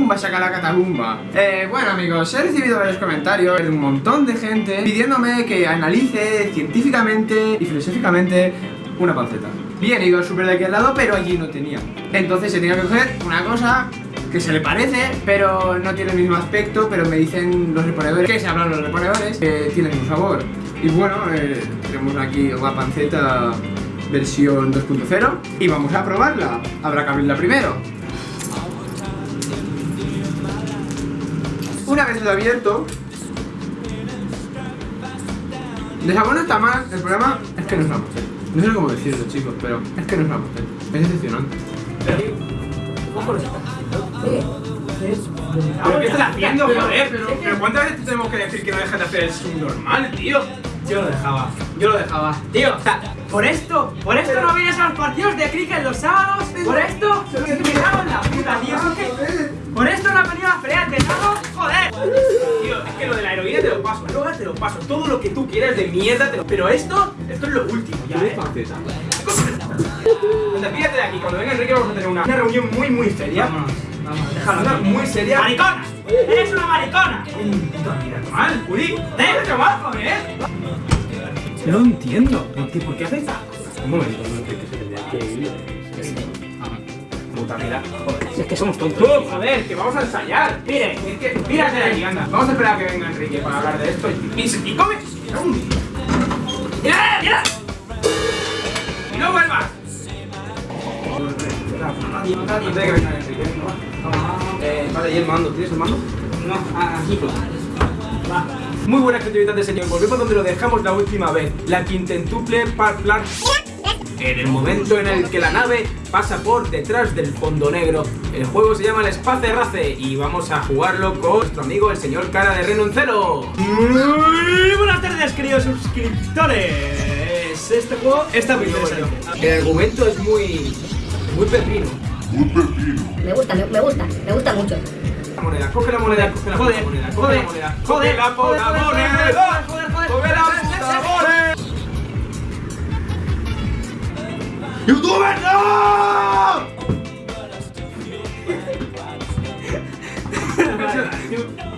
¡Bumba, saca la catabumba! Eh, bueno amigos, he recibido varios comentarios de un montón de gente pidiéndome que analice científicamente y filosóficamente una panceta. Bien, iba súper de aquel lado, pero allí no tenía. Entonces se tenía que coger una cosa que se le parece, pero no tiene el mismo aspecto, pero me dicen los reponedores, que se hablan los reponedores, que tienen un sabor. Y bueno, eh, tenemos aquí una panceta versión 2.0 y vamos a probarla. Habrá que abrirla primero. Una vez lo abierto, de sabor no está mal, el problema es que no es la. No sé cómo decirlo chicos, pero es que no es la. Es decepcionante. ¿Pero qué estás haciendo, joder? Pero, pero ¿cuántas veces tenemos que decir que no dejas de hacer el subnormal, tío? Yo lo dejaba, yo lo dejaba. Tío, o sea, por esto, por esto no vienes a los partidos de cricket los sábados, por esto, me cago en la puta, tío. Paso, todo lo que tú quieras de mierda te lo... Pero esto, esto es lo último ya, eh. Anda, pídate de aquí, cuando venga Enrique vamos a tener una, una reunión muy muy seria. Vámonos, vámonos, déjalo, una muy seria. ¡Maricona! ¡Eres una maricona! Puta, mira, mal, Uri, déjate mal, joder. No lo entiendo. ¿Por qué, ¿Por qué haces Un momento, tendría que ir. Puta, mira, joder. Si es que somos tontos. ¡Tú, joder! ¡Que vamos a ensayar! Mire, es que. Mírate de aquí, anda. Vamos a esperar a que venga Enrique para hablar de esto y. ¡Y, y come! ¡Mira, mira! ¡Y no vuelvas! Antes de que venga Enrique. Eh, vale, ¿y el mando? ¿Tienes el mando? No, aquí. Va. Muy buenas creatividades, señor. Volvemos donde lo dejamos la última vez. La quintentuple parplar. En el momento en el que la nave pasa por detrás del fondo negro. El juego se llama el Space Race y vamos a jugarlo con nuestro amigo el señor Cara de Renoncelo. Muy buenas tardes, queridos suscriptores. Este juego está muy interesante. El argumento es muy. muy pepino. Me gusta, me, me gusta, me gusta mucho. La moneda, coge la moneda, coge la moneda, coge la moneda, coge la puta joder, joder, moneda, coge la joder, ¡Youtuber, no!